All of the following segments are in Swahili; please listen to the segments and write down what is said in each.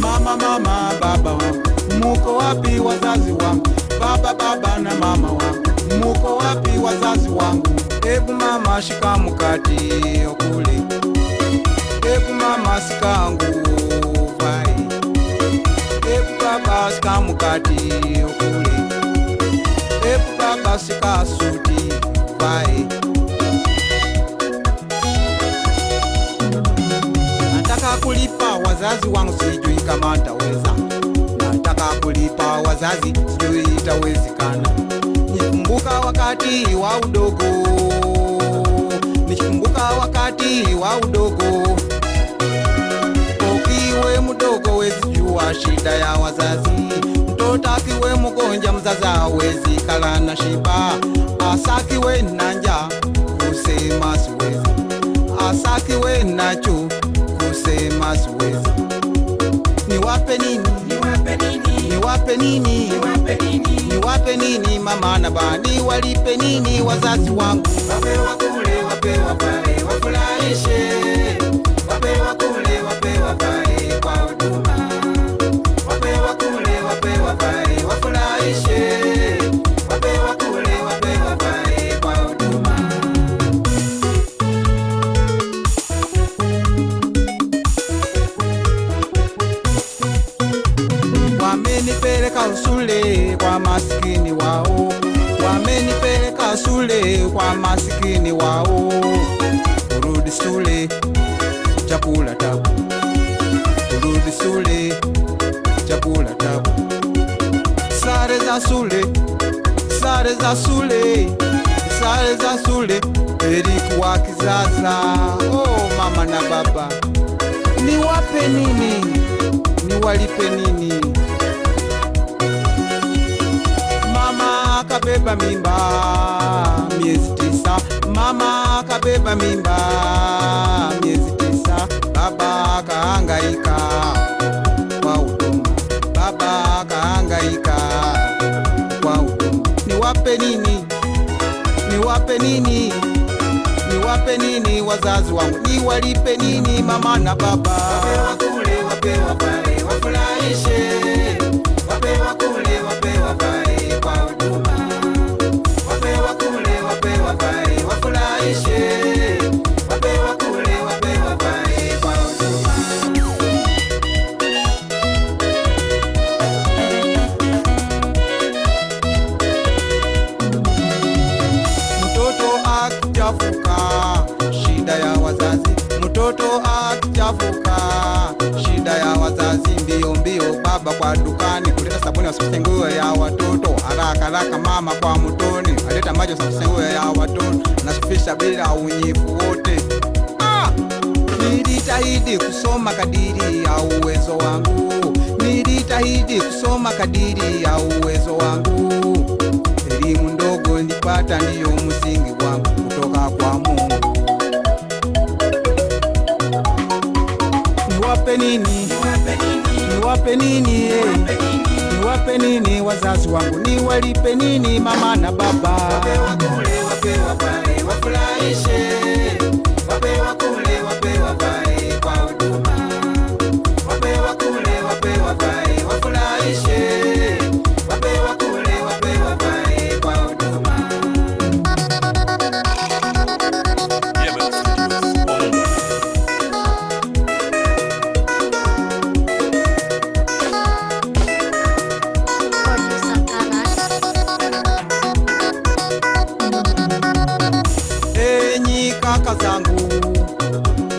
Mama, baba wangu, muko wapi wazazi wangu? Baba, baba na mama wangu, wapi wazazi wangu? Ebu mama, shika mkati okule, ebu mama, sika nguo vai, ebu baba, sika mkati okule, ebu baba, sika suti vai. Nataka kulipa wazazi wangu, sijui kama taweza. Nataka kulipa wazazi, sijui itawezekana. Nikumbuka wakati wa udogo, nikikumbuka wakati wa udogo. Ukiwe mdogo, wezi jua shida ya wazazi. Mtoto akiwe mgonja, mzazi hawezi kala na shiba. Asakiwe na njaa, kusema siwezi asakiwe nacho kusema siwezi. Niwape nini? Niwape nini? Niwape nini? Mama na bani walipe nini wazazi wangu? wapewa kule, wapewa pale, wafurahishe. Shule kwa masikini wao. Kurudi shule chakula tabu, kurudi shule chakula tabu. Sare za shule, sare za shule, sare za shule ilikuwa kizaza. Oh mama na baba, niwape nini? Niwalipe nini? Mama akabeba mimba miezi tisa, mama akabeba mimba miezi tisa, baba kahangaika kwa utumu baba kahangaika kwa huduma. Niwape nini? Niwape nini? Niwape nini wazazi wangu? Niwalipe nini mama na baba? Wapewa kule, wapewa pale, wafurahishe. wapewa wakule, Mtoto akichafuka, shida ya wazazi. Mbio mbio, baba kwa dukani kuleta sabuni wasafishe nguo ya watoto. Haraka haraka, mama kwa mtoni aleta maji wasafishe nguo ya watoto. Nasafisha bila unyifu wote. Ah! Nilijitahidi kusoma kadiri ya uwezo wangu, nilijitahidi kusoma kadiri ya uwezo wangu. Elimu ndogo nilipata, ndiyo Niwape nini? eh? Niwape nini? Wazazi wangu? Niwalipe nini mama na baba? Wape wakule, wape pale, wafurahishe. Wape wakule, wape wavae kaka zangu,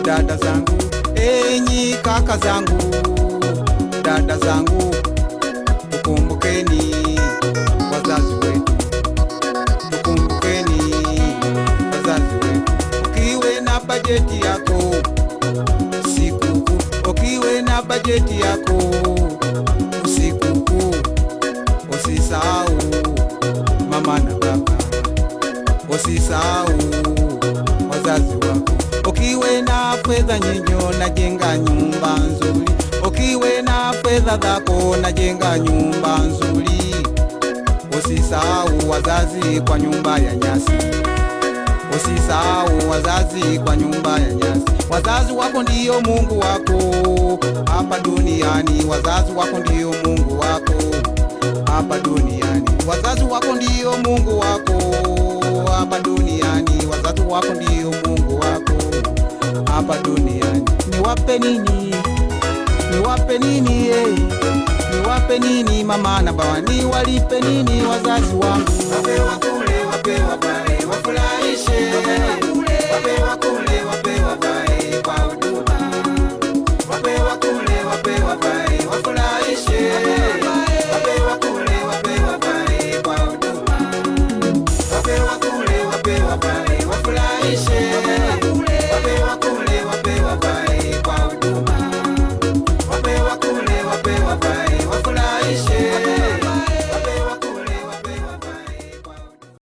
dada zangu, enyi kaka zangu, dada zangu, tukumbukeni wazazi wetu, tukumbukeni wazazi wetu. Ukiwe na bajeti yako usiku, ukiwe na bajeti yako usisahau mama na baba, usisahau fedha nyinyo, najenga nyumba nzuri. Ukiwe na fedha zako, najenga nyumba nzuri. Usisahau wazazi kwa nyumba ya nyasi. Usisahau wazazi kwa nyumba ya nyasi. Wazazi wako ndiyo Mungu wako hapa duniani. Wazazi wako ndiyo Mungu wako hapa duniani. Wazazi wako ndiyo Mungu wako hapa duniani. Wazazi wako ndiyo Niwape nini? Niwape nini? Eh? Niwape nini mama na baba? Niwalipe nini wazazi wangu? Wapewa kule, wapewa pale, wafurahishe. Wapewa kule, wapewa pale,